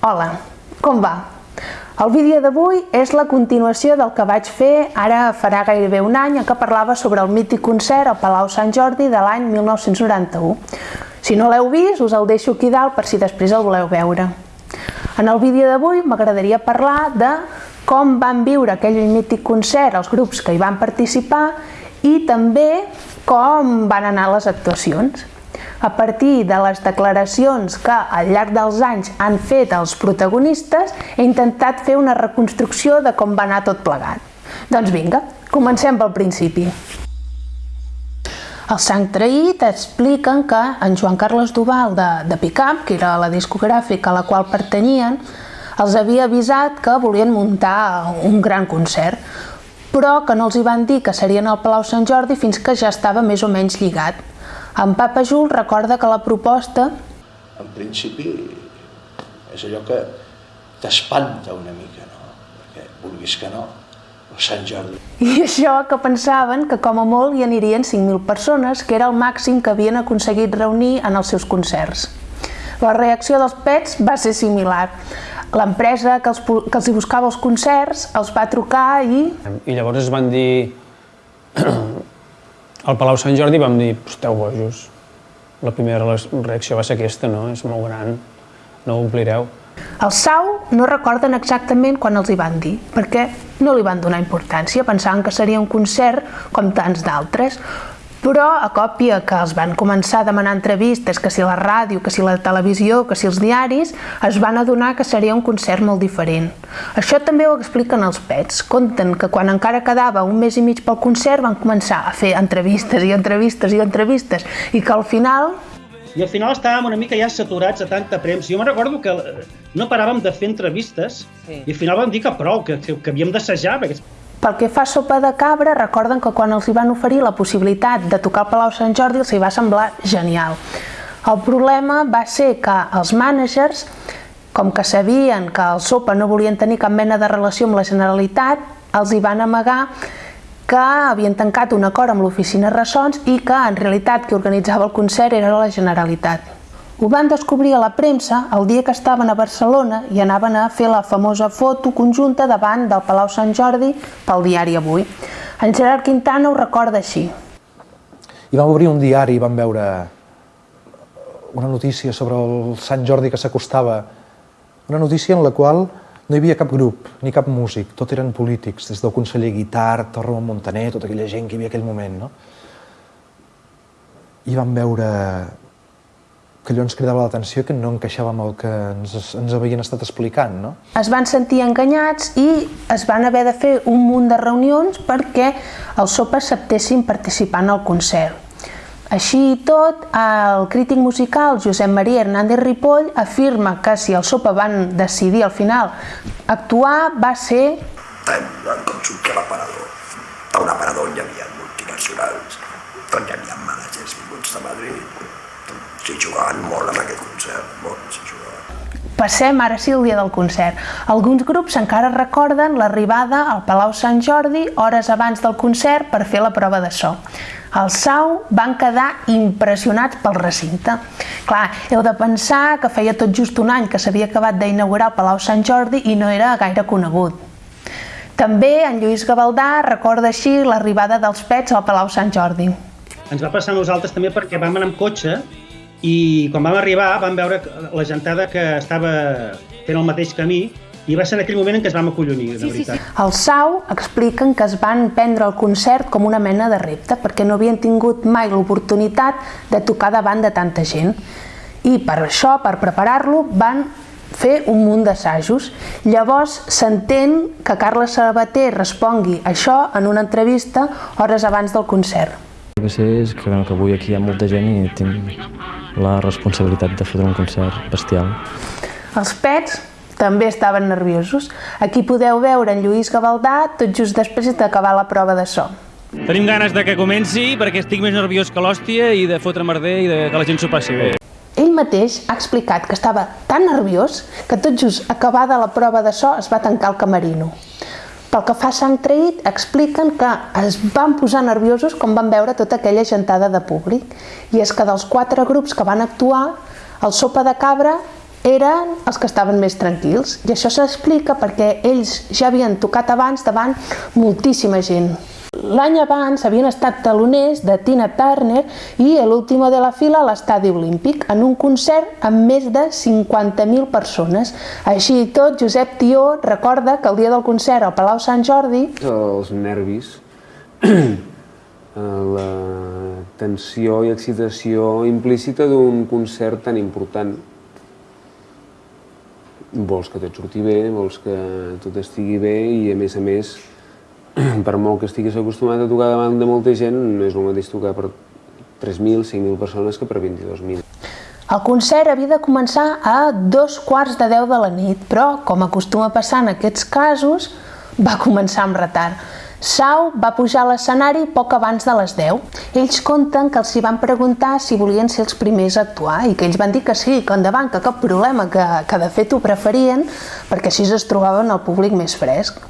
Hola, com va? El vídeo d'avui és la continuació del que vaig fer ara farà gairebé un any en què parlava sobre el mític concert al Palau Sant Jordi de l'any 1991. Si no l'heu vist, us el deixo aquí dalt per si després el voleu veure. En el vídeo d'avui m'agradaria parlar de com van viure aquell mític concert els grups que hi van participar i també com van anar les actuacions. A partir de les declaracions que al llarg dels anys han fet els protagonistes, he intentat fer una reconstrucció de com va anar tot plegat. Doncs vinga, comencem pel principi. El Sant Traït expliquen que en Joan Carles Duval de, de Picap, que era la discogràfica a la qual pertanyien, els havia avisat que volien muntar un gran concert, però que no els hi van dir que serien al Palau Sant Jordi fins que ja estava més o menys lligat. En Papa Jul recorda que la proposta... En principi és allò que t'espanta una mica, no? Perquè vulguis que no, el Sant Jordi. I això que pensaven que com a molt hi anirien 5.000 persones, que era el màxim que havien aconseguit reunir en els seus concerts. La reacció dels pets va ser similar. L'empresa que, els, que els hi buscava els concerts els va trucar i... I llavors es van dir... Al Palau Sant Jordi vam dir, esteu bojos. La primera reacció va ser aquesta, no? És molt gran, no ho omplireu. El Sau no recorden exactament quan els hi van dir, perquè no li van donar importància, pensaven que seria un concert com tants d'altres, però a còpia que els van començar a demanar entrevistes, que si la ràdio, que si la televisió, que si els diaris, es van adonar que seria un concert molt diferent. Això també ho expliquen els pets. Conten que quan encara quedava un mes i mig pel concert van començar a fer entrevistes i entrevistes i entrevistes i que al final i al final estàvem una mica ja saturats de tanta premsa. Jo me recordo que no paràvem de fer entrevistes sí. i al final vam dir que prou, que, que, que havíem d'assajar, perquè pel que fa a Sopa de Cabra, recorden que quan els hi van oferir la possibilitat de tocar al Palau Sant Jordi els hi va semblar genial. El problema va ser que els mànagers, com que sabien que el Sopa no volien tenir cap mena de relació amb la Generalitat, els hi van amagar que havien tancat un acord amb l'oficina Ressons i que en realitat qui organitzava el concert era la Generalitat. Ho van descobrir a la premsa el dia que estaven a Barcelona i anaven a fer la famosa foto conjunta davant del Palau Sant Jordi pel diari Avui. En Gerard Quintana ho recorda així. I vam obrir un diari i vam veure una notícia sobre el Sant Jordi que s'acostava, una notícia en la qual no hi havia cap grup, ni cap músic, tot eren polítics, des del conseller Guitart, Torro Montaner, tota aquella gent que hi havia aquell moment, no? I vam veure que allò ens cridava l'atenció que no encaixava amb el que ens, ens havien estat explicant. No? Es van sentir enganyats i es van haver de fer un munt de reunions perquè els sopes acceptessin participar en el concert. Així i tot, el crític musical Josep Maria Hernández Ripoll afirma que si el Sopa van decidir al final actuar va ser... Com sortir a l'aparador. A un aparador hi havia multinacionals, doncs hi havia s'hi jugaven molt amb aquest concert, molt s'hi jugaven. Passem ara sí al dia del concert. Alguns grups encara recorden l'arribada al Palau Sant Jordi hores abans del concert per fer la prova de so. El Sau van quedar impressionats pel recinte. Clar, heu de pensar que feia tot just un any que s'havia acabat d'inaugurar el Palau Sant Jordi i no era gaire conegut. També en Lluís Gavaldà recorda així l'arribada dels pets al Palau Sant Jordi. Ens va passar a nosaltres també perquè vam anar amb cotxe i quan vam arribar vam veure la gentada que estava fent el mateix camí i va ser en aquell moment en què es vam acollonir, de sí, veritat. Sí, sí. El Sau expliquen que es van prendre el concert com una mena de repte, perquè no havien tingut mai l'oportunitat de tocar davant de tanta gent. I per això, per preparar-lo, van fer un munt d'assajos. Llavors s'entén que Carles Sabater respongui això en una entrevista hores abans del concert. El que sé és que, que avui aquí hi ha molta gent i tinc la responsabilitat de fotre un concert bestial. Els pets també estaven nerviosos. Aquí podeu veure en Lluís Gavaldà tot just després d'acabar la prova de so. Tenim ganes de que comenci perquè estic més nerviós que l'hòstia i de fotre merder i de que la gent s'ho passi bé. Ell mateix ha explicat que estava tan nerviós que tot just acabada la prova de so es va tancar el camerino. Pel que fa a Sant Traït, expliquen que es van posar nerviosos quan van veure tota aquella gentada de públic. I és que dels quatre grups que van actuar, el Sopa de Cabra eren els que estaven més tranquils. I això s'explica perquè ells ja havien tocat abans davant moltíssima gent. L'any abans havien estat taloners de Tina Turner i l'última de la fila a l'Estadi Olímpic en un concert amb més de 50.000 persones. Així i tot, Josep Tió recorda que el dia del concert al Palau Sant Jordi els nervis, la tensió i excitació implícita d'un concert tan important. Vols que tot surti bé, vols que tot estigui bé i a més a més, per molt que estiguis acostumat a tocar davant de molta gent, no és el mateix tocar per 3.000, 5.000 persones que per 22.000. El concert havia de començar a dos quarts de deu de la nit, però, com acostuma a passar en aquests casos, va començar amb retard. Sau va pujar a l'escenari poc abans de les 10. Ells conten que els hi van preguntar si volien ser els primers a actuar i que ells van dir que sí, que endavant, que cap problema, que, que de fet ho preferien perquè així es trobaven el públic més fresc.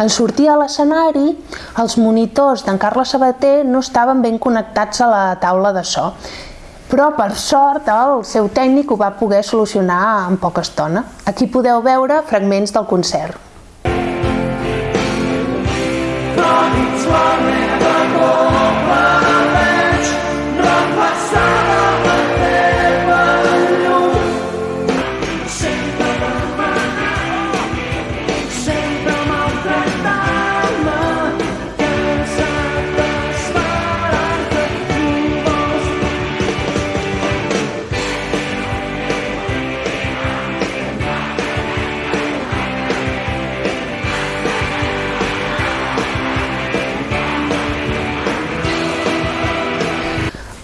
En sortir a l'escenari, els monitors d'en Carles Sabater no estaven ben connectats a la taula de so però per sort el seu tècnic ho va poder solucionar en poca estona. Aquí podeu veure fragments del concert.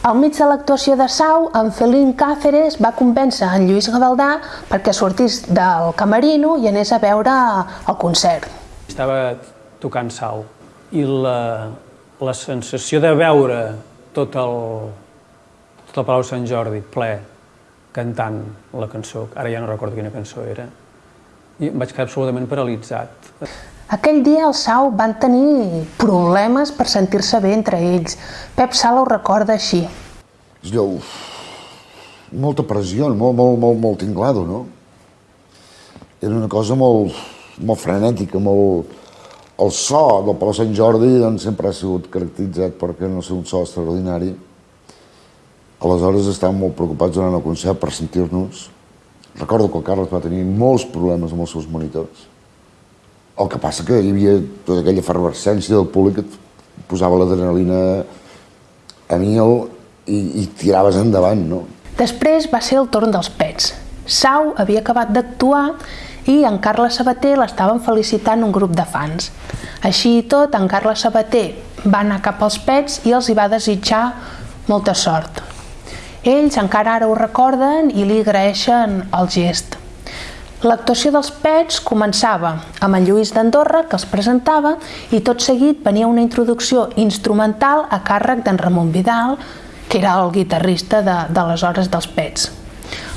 Al mig de l'actuació de Sau, en Felín Cáceres va convèncer en Lluís Gavaldà perquè sortís del camerino i anés a veure el concert. Estava tocant Sau i la, la sensació de veure tot el, tot el Palau Sant Jordi ple cantant la cançó, ara ja no recordo quina cançó era, i em vaig quedar absolutament paralitzat. Aquell dia el Sau van tenir problemes per sentir-se bé entre ells. Pep Sala ho recorda així. Allò, molta pressió, molt, molt, molt, molt tinglado, no? Era una cosa molt, molt frenètica, molt... El so del Palau Sant Jordi doncs, sempre ha sigut caracteritzat perquè no ser un so extraordinari. Aleshores estàvem molt preocupats durant el concert per sentir-nos. Recordo que el Carles va tenir molts problemes amb els seus monitors. El que passa que hi havia tota aquella efervescència del públic que et posava l'adrenalina a mil i, i tiraves endavant, no? Després va ser el torn dels pets. Sau havia acabat d'actuar i en Carles Sabater l'estaven felicitant un grup de fans. Així i tot, en Carles Sabater va anar cap als pets i els hi va desitjar molta sort. Ells encara ara ho recorden i li agraeixen el gest. L'actuació dels Pets començava amb en Lluís d'Andorra, que els presentava, i tot seguit venia una introducció instrumental a càrrec d'en Ramon Vidal, que era el guitarrista de, de les hores dels Pets.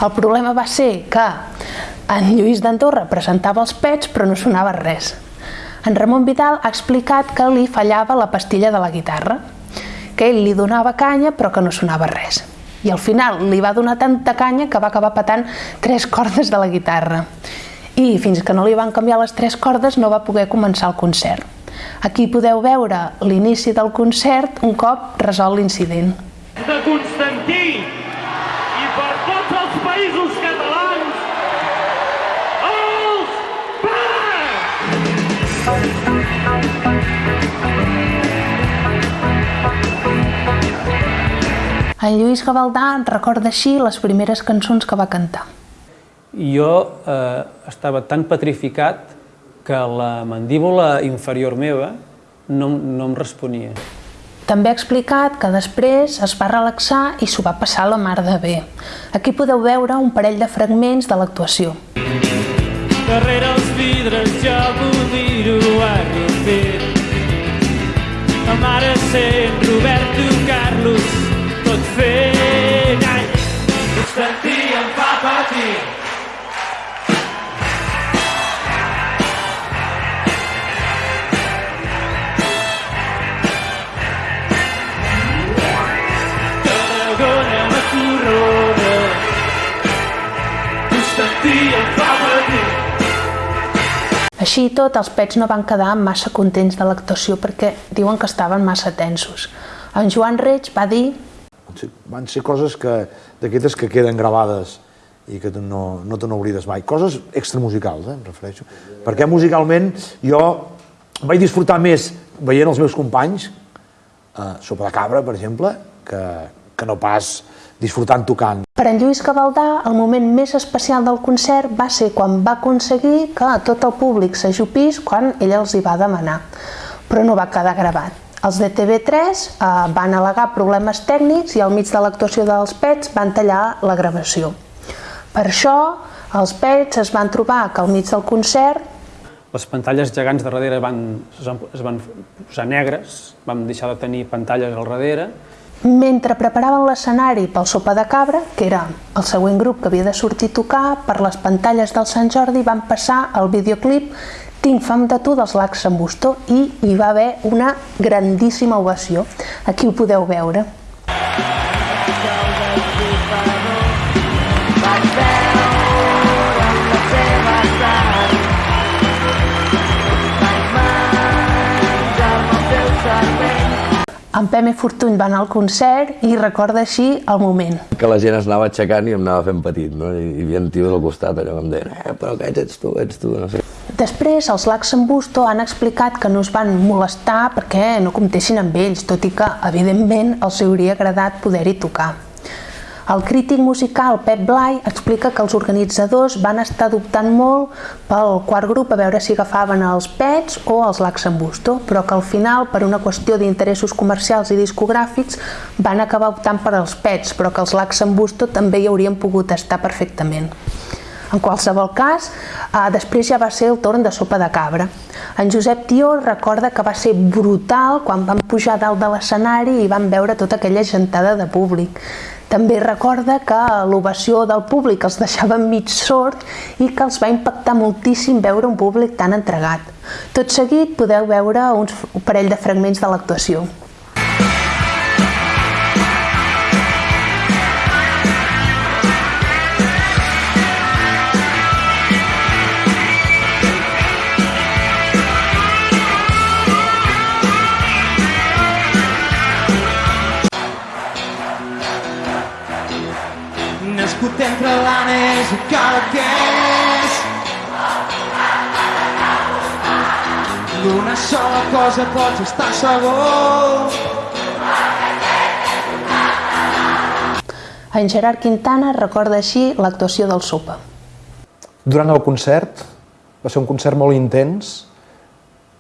El problema va ser que en Lluís d'Andorra presentava els Pets però no sonava res. En Ramon Vidal ha explicat que li fallava la pastilla de la guitarra, que ell li donava canya però que no sonava res i al final li va donar tanta canya que va acabar patant tres cordes de la guitarra. I fins que no li van canviar les tres cordes no va poder començar el concert. Aquí podeu veure l'inici del concert un cop resol l'incident. De Constantí En Lluís Gavaldà recorda així les primeres cançons que va cantar. Jo eh, estava tan petrificat que la mandíbula inferior meva no, no em responia. També ha explicat que després es va relaxar i s'ho va passar la mar de bé. Aquí podeu veure un parell de fragments de l'actuació. Darrere els vidres jo vull dir-ho arrepir. La mare sent Roberto Carlos fent anys. Patir. Constantí em fa patir. Així i tot, els pets no van quedar massa contents de l'actuació perquè diuen que estaven massa tensos. En Joan Reig va dir van ser coses que d'aquestes que queden gravades i que no, no te n'oblides mai. Coses extramusicals, eh, em refereixo. Perquè musicalment jo vaig disfrutar més veient els meus companys, eh, Sopa de Cabra, per exemple, que, que no pas disfrutant tocant. Per en Lluís Gavaldà, el moment més especial del concert va ser quan va aconseguir que tot el públic s'ajupís quan ell els hi va demanar, però no va quedar gravat. Els de TV3 eh, van al·legar problemes tècnics i al mig de l'actuació dels Pets van tallar la gravació. Per això, els Pets es van trobar que al mig del concert Les pantalles gegants de darrere van, es, van, posar negres, vam deixar de tenir pantalles al darrere, Mentre preparaven l'escenari pel Sopa de Cabra, que era el següent grup que havia de sortir a tocar, per les pantalles del Sant Jordi van passar el videoclip Tinc fam de tu dels Lacs en Bustó i hi va haver una grandíssima ovació. Aquí ho podeu veure. En Pem i Fortuny van al concert i recorda així el moment. que la gent es anava aixecant i em anava fent petit, no? I hi havia tios al costat allò que em deien eh, però aquests ets tu, ets tu, no sé. Després, els Lacs Busto han explicat que no es van molestar perquè no comptessin amb ells, tot i que, evidentment, els hauria agradat poder-hi tocar. El crític musical Pep Blai explica que els organitzadors van estar dubtant molt pel quart grup a veure si agafaven els Pets o els Lacs en Busto, però que al final, per una qüestió d'interessos comercials i discogràfics, van acabar optant per als Pets, però que els Lacs en Busto també hi haurien pogut estar perfectament. En qualsevol cas, eh, després ja va ser el torn de sopa de cabra. En Josep Tió recorda que va ser brutal quan van pujar dalt de l'escenari i van veure tota aquella gentada de públic. També recorda que l'ovació del públic els deixava mig sord i que els va impactar moltíssim veure un públic tan entregat. Tot seguit podeu veure uns, un parell de fragments de l'actuació. Nascut entre l'anes i Cadaqués D'una sola cosa pots estar segur En Gerard Quintana recorda així l'actuació del Sopa. Durant el concert, va ser un concert molt intens,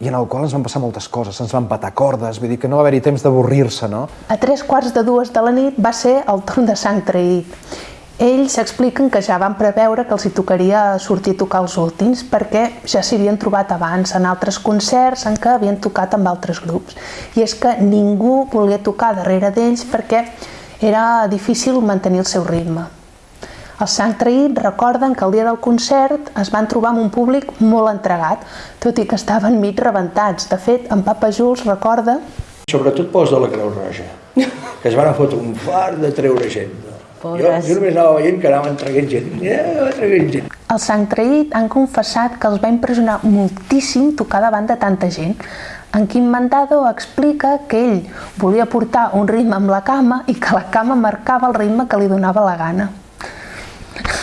i en el qual ens van passar moltes coses, ens van patar cordes, vull dir que no va haver-hi temps d'avorrir-se, no? A tres quarts de dues de la nit va ser el torn de sang traït. Ells expliquen que ja van preveure que els hi tocaria sortir a tocar els últims perquè ja s'hi havien trobat abans en altres concerts en què havien tocat amb altres grups. I és que ningú volia tocar darrere d'ells perquè era difícil mantenir el seu ritme. Els Sant Traït recorden que el dia del concert es van trobar amb un públic molt entregat, tot i que estaven mig rebentats. De fet, en Papa Jules recorda Sobretot pels de la Creu Roja, que es van fotre un fart de treure gent. No? Jo, Pobres. jo només anava veient que anaven traient gent. Ja, traient gent. Els Sant Traït han confessat que els va impressionar moltíssim tocar davant de tanta gent. En Quim Mandado explica que ell volia portar un ritme amb la cama i que la cama marcava el ritme que li donava la gana.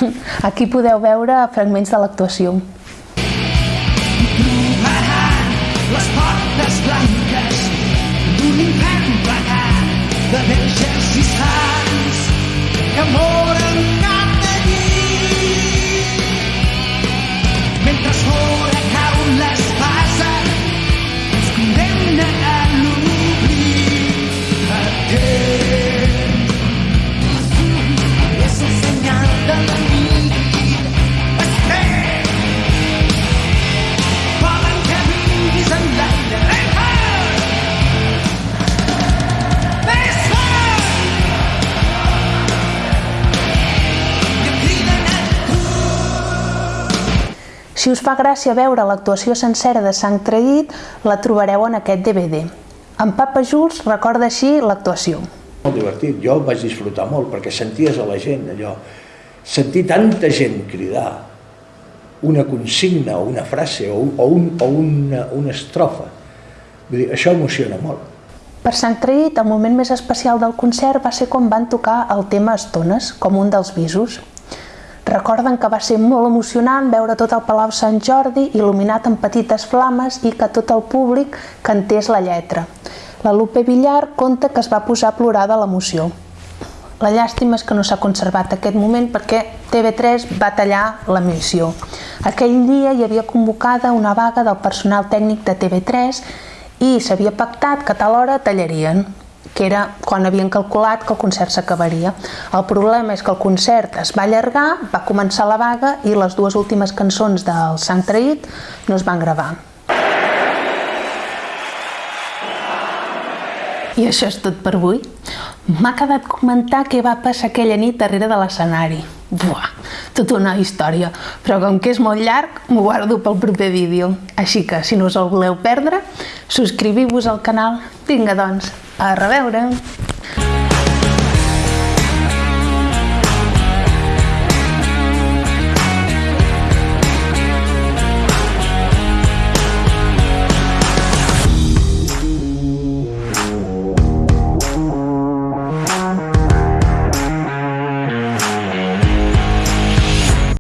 Aquí podeu veure fragments de l'actuació. les portes blanques d'un infern plegat de sants que Si us fa gràcia veure l'actuació sencera de Sang Traït, la trobareu en aquest DVD. En Papa Jules recorda així l'actuació. Molt divertit, jo vaig disfrutar molt perquè senties a la gent allò, sentir tanta gent cridar una consigna o una frase o, un, o, un, o una, una estrofa. Vull dir, això emociona molt. Per Sant Traït, el moment més especial del concert va ser quan van tocar el tema Estones, com un dels visos. Recorden que va ser molt emocionant veure tot el Palau Sant Jordi il·luminat amb petites flames i que tot el públic cantés la lletra. La Lupe Villar conta que es va posar a plorar de l'emoció. La llàstima és que no s'ha conservat aquest moment perquè TV3 va tallar l'emissió. Aquell dia hi havia convocada una vaga del personal tècnic de TV3 i s'havia pactat que a tal hora tallarien que era quan havien calculat que el concert s'acabaria. El problema és que el concert es va allargar, va començar la vaga i les dues últimes cançons del Sant Traït no es van gravar. I això és tot per avui. M'ha quedat comentar què va passar aquella nit darrere de l'escenari. Buah, tota una història, però com que és molt llarg, m'ho guardo pel proper vídeo. Així que, si no us el voleu perdre, subscriviu-vos al canal. Vinga, doncs, a reveure!